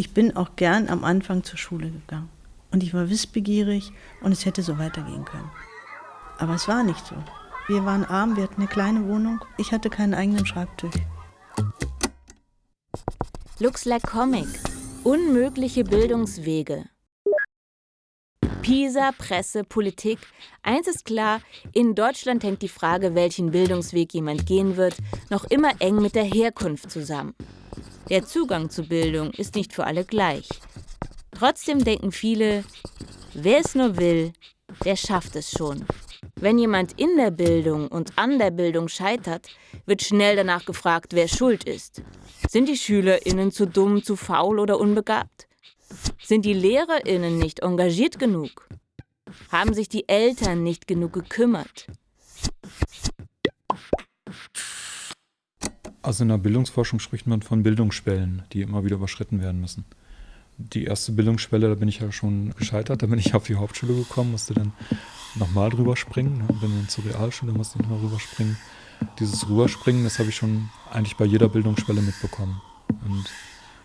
Ich bin auch gern am Anfang zur Schule gegangen. Und ich war wissbegierig und es hätte so weitergehen können. Aber es war nicht so. Wir waren arm, wir hatten eine kleine Wohnung. Ich hatte keinen eigenen Schreibtisch. Looks like Comic. Unmögliche Bildungswege. Pisa, Presse, Politik. Eins ist klar, in Deutschland hängt die Frage, welchen Bildungsweg jemand gehen wird, noch immer eng mit der Herkunft zusammen. Der Zugang zu Bildung ist nicht für alle gleich. Trotzdem denken viele, wer es nur will, der schafft es schon. Wenn jemand in der Bildung und an der Bildung scheitert, wird schnell danach gefragt, wer schuld ist. Sind die SchülerInnen zu dumm, zu faul oder unbegabt? Sind die LehrerInnen nicht engagiert genug? Haben sich die Eltern nicht genug gekümmert? Also in der Bildungsforschung spricht man von Bildungsschwellen, die immer wieder überschritten werden müssen. Die erste Bildungsschwelle, da bin ich ja schon gescheitert, da bin ich auf die Hauptschule gekommen, musste dann nochmal drüber springen, bin dann zur Realschule, musste ich nochmal rüberspringen. Dieses Rüberspringen, das habe ich schon eigentlich bei jeder Bildungsschwelle mitbekommen und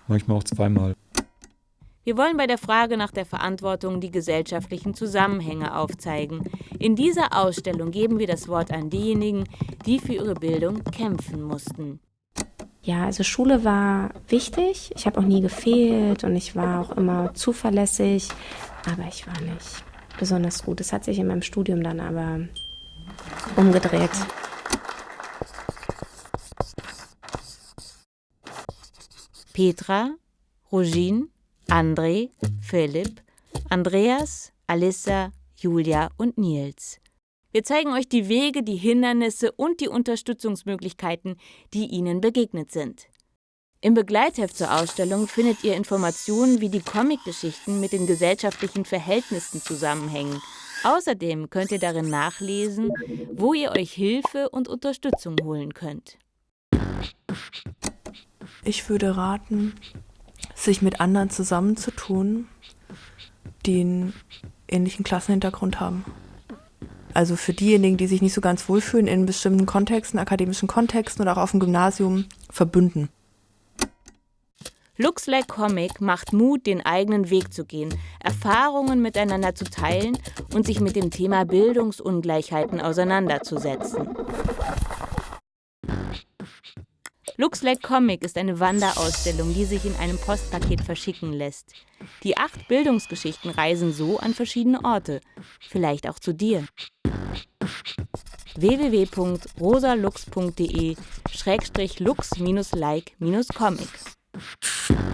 manchmal auch zweimal. Wir wollen bei der Frage nach der Verantwortung die gesellschaftlichen Zusammenhänge aufzeigen. In dieser Ausstellung geben wir das Wort an diejenigen, die für ihre Bildung kämpfen mussten. Ja, also Schule war wichtig. Ich habe auch nie gefehlt und ich war auch immer zuverlässig, aber ich war nicht besonders gut. Das hat sich in meinem Studium dann aber umgedreht. Petra, Rogine, André, Philipp, Andreas, Alissa, Julia und Nils. Wir zeigen euch die Wege, die Hindernisse und die Unterstützungsmöglichkeiten, die ihnen begegnet sind. Im Begleitheft zur Ausstellung findet ihr Informationen, wie die Comicgeschichten mit den gesellschaftlichen Verhältnissen zusammenhängen. Außerdem könnt ihr darin nachlesen, wo ihr euch Hilfe und Unterstützung holen könnt. Ich würde raten, sich mit anderen zusammenzutun, die einen ähnlichen Klassenhintergrund haben. Also für diejenigen, die sich nicht so ganz wohlfühlen in bestimmten Kontexten, akademischen Kontexten oder auch auf dem Gymnasium, verbünden. Like Comic macht Mut, den eigenen Weg zu gehen, Erfahrungen miteinander zu teilen und sich mit dem Thema Bildungsungleichheiten auseinanderzusetzen. Like Comic ist eine Wanderausstellung, die sich in einem Postpaket verschicken lässt. Die acht Bildungsgeschichten reisen so an verschiedene Orte, vielleicht auch zu dir. www.rosalux.de-lux-like-comic